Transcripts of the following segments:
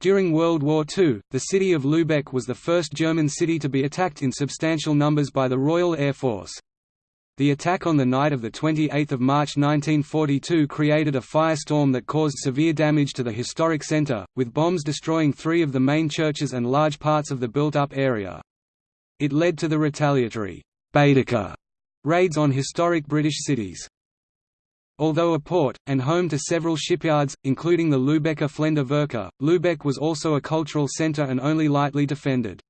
During World War II, the city of Lübeck was the first German city to be attacked in substantial numbers by the Royal Air Force. The attack on the night of 28 March 1942 created a firestorm that caused severe damage to the historic centre, with bombs destroying three of the main churches and large parts of the built-up area. It led to the retaliatory Baedeker raids on historic British cities. Although a port, and home to several shipyards, including the Lübecker Flender Lübeck was also a cultural centre and only lightly defended.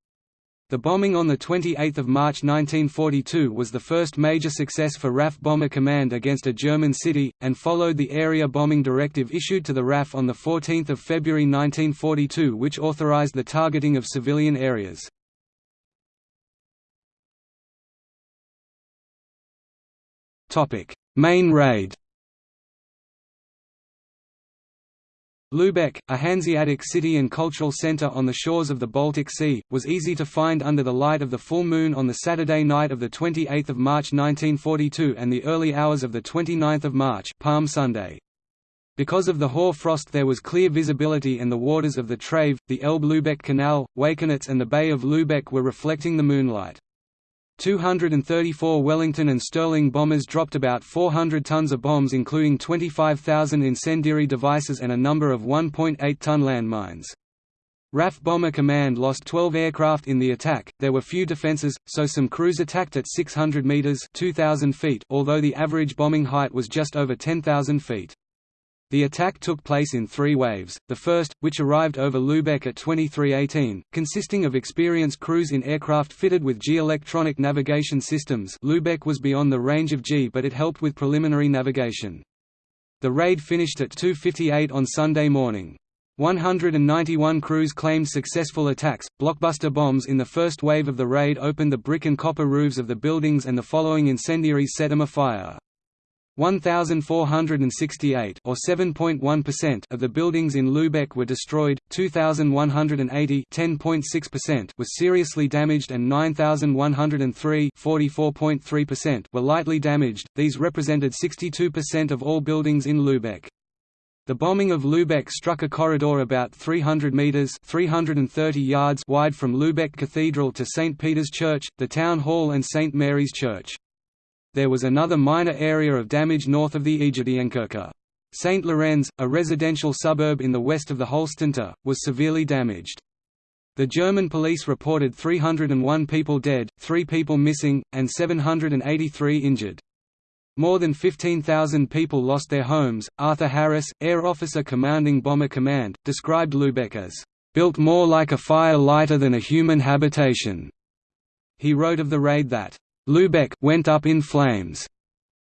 The bombing on 28 March 1942 was the first major success for RAF Bomber Command against a German city, and followed the area bombing directive issued to the RAF on 14 February 1942 which authorized the targeting of civilian areas. Main raid Lübeck, a Hanseatic city and cultural centre on the shores of the Baltic Sea, was easy to find under the light of the full moon on the Saturday night of 28 March 1942 and the early hours of 29 March Palm Sunday. Because of the hoar frost there was clear visibility and the waters of the Trave, the Elbe-Lübeck Canal, Wakenitz and the Bay of Lübeck were reflecting the moonlight. 234 Wellington and Stirling bombers dropped about 400 tons of bombs including 25,000 incendiary devices and a number of 1.8-ton landmines. RAF Bomber Command lost 12 aircraft in the attack. There were few defenses, so some crews attacked at 600 meters (2000 feet), although the average bombing height was just over 10,000 feet. The attack took place in three waves, the first, which arrived over Lübeck at 2318, consisting of experienced crews in aircraft fitted with Gee-electronic navigation systems Lübeck was beyond the range of G but it helped with preliminary navigation. The raid finished at 2.58 on Sunday morning. 191 crews claimed successful attacks. Blockbuster bombs in the first wave of the raid opened the brick and copper roofs of the buildings and the following incendiaries set them afire. 1,468 or 7.1% of the buildings in Lübeck were destroyed, 2,180 was seriously damaged and 9,103 were lightly damaged, these represented 62% of all buildings in Lübeck. The bombing of Lübeck struck a corridor about 300 metres 330 yards wide from Lübeck Cathedral to St. Peter's Church, the Town Hall and St. Mary's Church. There was another minor area of damage north of the Aegidienkirche. St. Lorenz, a residential suburb in the west of the Holstentor, was severely damaged. The German police reported 301 people dead, 3 people missing, and 783 injured. More than 15,000 people lost their homes. Arthur Harris, air officer commanding Bomber Command, described Lübeck as built more like a fire lighter than a human habitation. He wrote of the raid that Lübeck went up in flames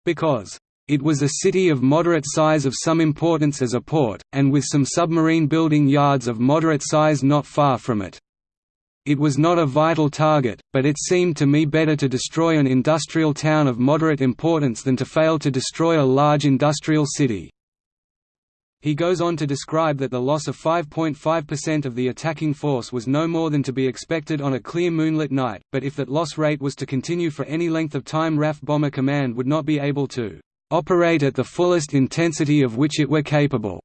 because it was a city of moderate size of some importance as a port, and with some submarine building yards of moderate size not far from it. It was not a vital target, but it seemed to me better to destroy an industrial town of moderate importance than to fail to destroy a large industrial city. He goes on to describe that the loss of 5.5% of the attacking force was no more than to be expected on a clear moonlit night, but if that loss rate was to continue for any length of time RAF Bomber Command would not be able to "...operate at the fullest intensity of which it were capable."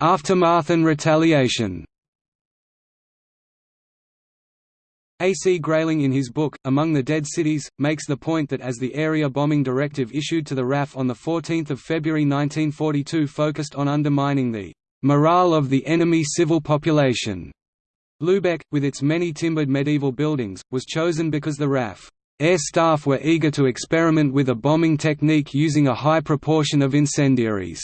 Aftermath and retaliation A. C. Grayling in his book, Among the Dead Cities, makes the point that as the area bombing directive issued to the RAF on 14 February 1942 focused on undermining the "...morale of the enemy civil population." Lübeck, with its many timbered medieval buildings, was chosen because the RAF air staff were eager to experiment with a bombing technique using a high proportion of incendiaries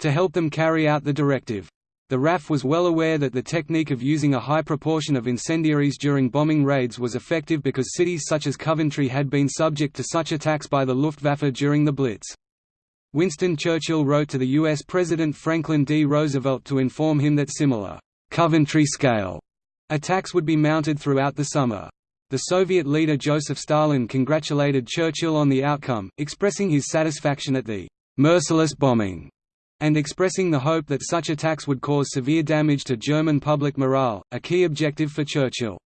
to help them carry out the directive. The RAF was well aware that the technique of using a high proportion of incendiaries during bombing raids was effective because cities such as Coventry had been subject to such attacks by the Luftwaffe during the Blitz. Winston Churchill wrote to the U.S. President Franklin D. Roosevelt to inform him that similar, Coventry-scale attacks would be mounted throughout the summer. The Soviet leader Joseph Stalin congratulated Churchill on the outcome, expressing his satisfaction at the merciless bombing and expressing the hope that such attacks would cause severe damage to German public morale, a key objective for Churchill.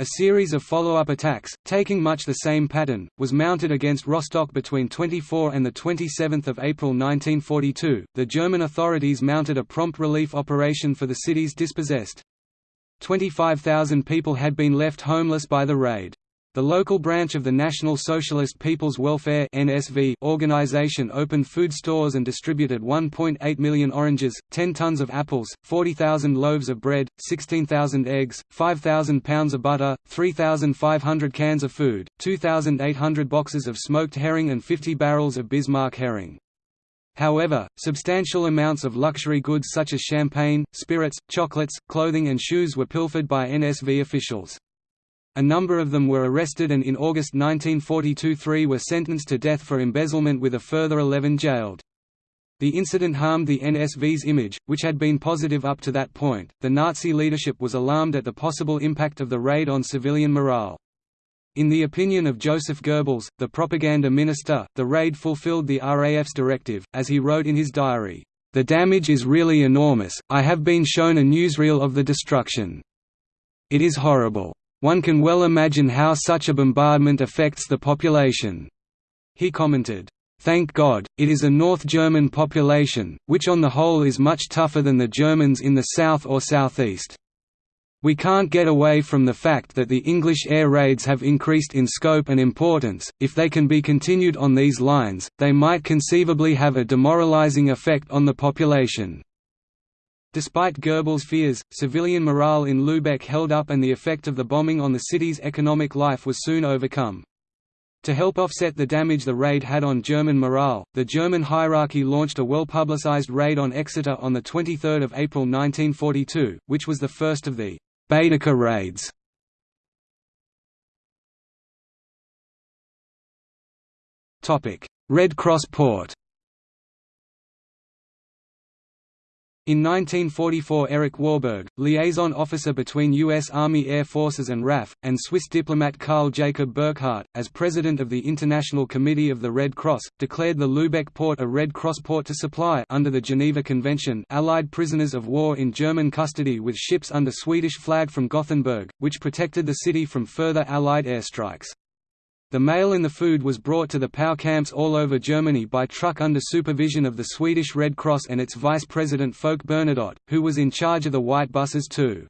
A series of follow-up attacks, taking much the same pattern, was mounted against Rostock between 24 and 27 April 1942. The German authorities mounted a prompt relief operation for the cities dispossessed. 25,000 people had been left homeless by the raid. The local branch of the National Socialist People's Welfare (NSV) organization opened food stores and distributed 1.8 million oranges, 10 tons of apples, 40,000 loaves of bread, 16,000 eggs, 5,000 pounds of butter, 3,500 cans of food, 2,800 boxes of smoked herring and 50 barrels of Bismarck herring. However, substantial amounts of luxury goods such as champagne, spirits, chocolates, clothing and shoes were pilfered by NSV officials. A number of them were arrested and in August 1942 three were sentenced to death for embezzlement with a further 11 jailed. The incident harmed the NSV's image, which had been positive up to that point. The Nazi leadership was alarmed at the possible impact of the raid on civilian morale. In the opinion of Joseph Goebbels, the propaganda minister, the raid fulfilled the RAF's directive, as he wrote in his diary, "...the damage is really enormous, I have been shown a newsreel of the destruction. It is horrible. One can well imagine how such a bombardment affects the population." He commented, Thank God, it is a North German population, which on the whole is much tougher than the Germans in the south or southeast. We can't get away from the fact that the English air raids have increased in scope and importance. If they can be continued on these lines, they might conceivably have a demoralizing effect on the population. Despite Goebbels' fears, civilian morale in Lübeck held up and the effect of the bombing on the city's economic life was soon overcome. To help offset the damage the raid had on German morale, the German hierarchy launched a well-publicized raid on Exeter on 23 April 1942, which was the first of the Baedeker raids. Red Cross Port In 1944 Erich Warburg, liaison officer between U.S. Army Air Forces and RAF, and Swiss diplomat Karl Jacob Burckhardt, as president of the International Committee of the Red Cross, declared the Lübeck port a Red Cross port to supply under the Geneva Convention Allied prisoners of war in German custody with ships under Swedish flag from Gothenburg, which protected the city from further Allied airstrikes. The mail and the food was brought to the POW camps all over Germany by truck under supervision of the Swedish Red Cross and its vice president Folke Bernadotte, who was in charge of the white buses too.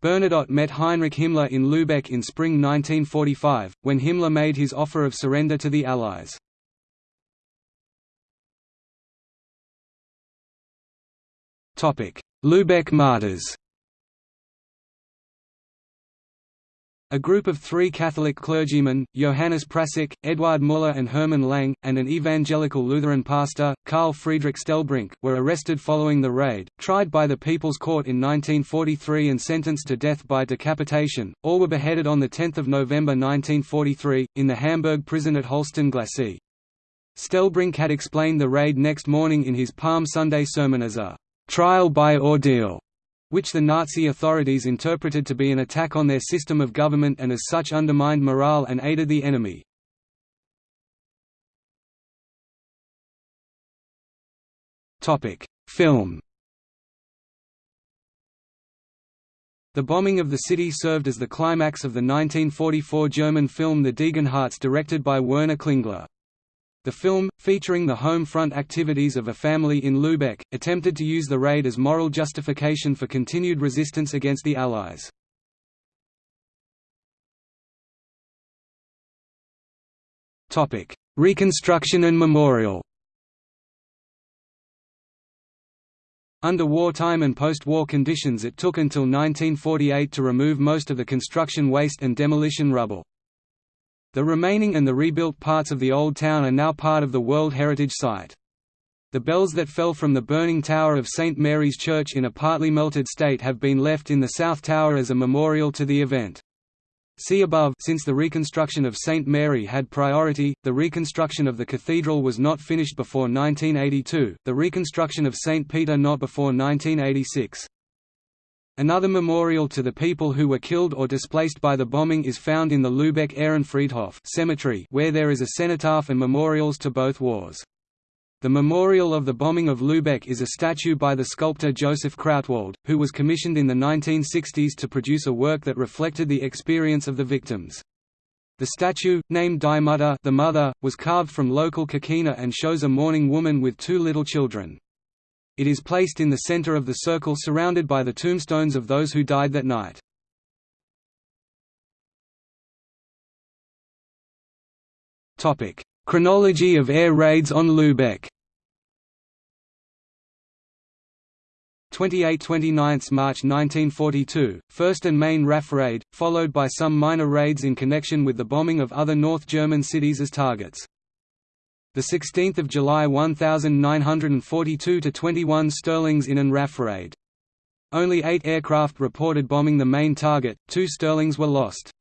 Bernadotte met Heinrich Himmler in Lübeck in spring 1945, when Himmler made his offer of surrender to the Allies. Lübeck martyrs A group of three Catholic clergymen, Johannes Prassek, Eduard Müller and Hermann Lang, and an evangelical Lutheran pastor, Karl Friedrich Stellbrink, were arrested following the raid, tried by the People's Court in 1943 and sentenced to death by decapitation. All were beheaded on 10 November 1943, in the Hamburg prison at Holsten Glacis. Stellbrink had explained the raid next morning in his Palm Sunday sermon as a trial by ordeal which the Nazi authorities interpreted to be an attack on their system of government and as such undermined morale and aided the enemy. Film The bombing of the city served as the climax of the 1944 German film Die Degenhardts directed by Werner Klingler. The film, featuring the home front activities of a family in Lübeck, attempted to use the raid as moral justification for continued resistance against the Allies. Reconstruction and memorial Under wartime and post-war conditions it took until 1948 to remove most of the construction waste and demolition rubble. The remaining and the rebuilt parts of the old town are now part of the World Heritage Site. The bells that fell from the burning tower of St. Mary's Church in a partly melted state have been left in the South Tower as a memorial to the event. See above since the reconstruction of St. Mary had priority, the reconstruction of the cathedral was not finished before 1982, the reconstruction of St. Peter not before 1986. Another memorial to the people who were killed or displaced by the bombing is found in the Lübeck Ehrenfriedhof cemetery where there is a cenotaph and memorials to both wars. The memorial of the bombing of Lübeck is a statue by the sculptor Joseph Krautwald, who was commissioned in the 1960s to produce a work that reflected the experience of the victims. The statue, named Die Mutter the Mother, was carved from local coquina and shows a mourning woman with two little children. It is placed in the center of the circle surrounded by the tombstones of those who died that night. Chronology of air raids on Lübeck 28–29 March 1942, first and main RAF raid, followed by some minor raids in connection with the bombing of other North German cities as targets. 16 July 1942 to 21 Stirlings in an RAF raid. Only eight aircraft reported bombing the main target, two Stirlings were lost.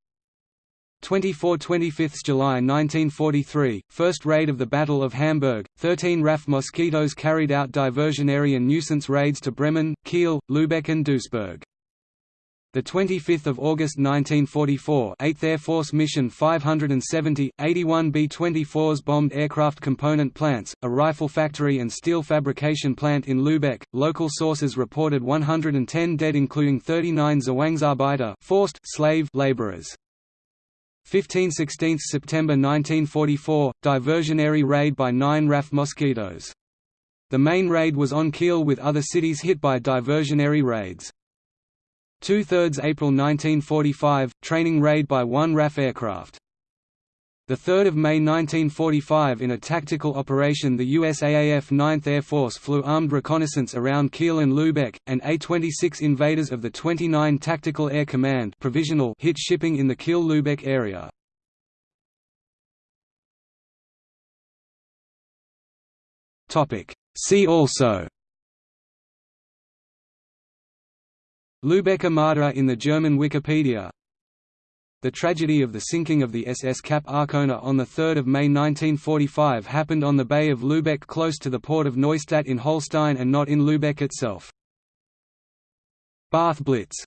24–25 July 1943, first raid of the Battle of Hamburg, 13 RAF Mosquitoes carried out diversionary and nuisance raids to Bremen, Kiel, Lübeck and Duisburg. 25 August 1944 8th Air Force Mission 570, 81 B-24s bombed aircraft component plants, a rifle factory and steel fabrication plant in Lübeck. Local sources reported 110 dead including 39 Zwangsarbeiter forced slave laborers. 15–16 September 1944, diversionary raid by nine RAF Mosquitoes. The main raid was on Kiel with other cities hit by diversionary raids. Two-thirds April 1945, training raid by one RAF aircraft. 3 May 1945 in a tactical operation the USAAF 9th Air Force flew armed reconnaissance around Kiel and Lübeck, and A-26 invaders of the 29 Tactical Air Command provisional hit shipping in the Kiel-Lübeck area. See also Lübeck Armada in the German Wikipedia the tragedy of the sinking of the SS Cap Arcona on 3 May 1945 happened on the Bay of Lübeck close to the port of Neustadt in Holstein and not in Lübeck itself. Bath Blitz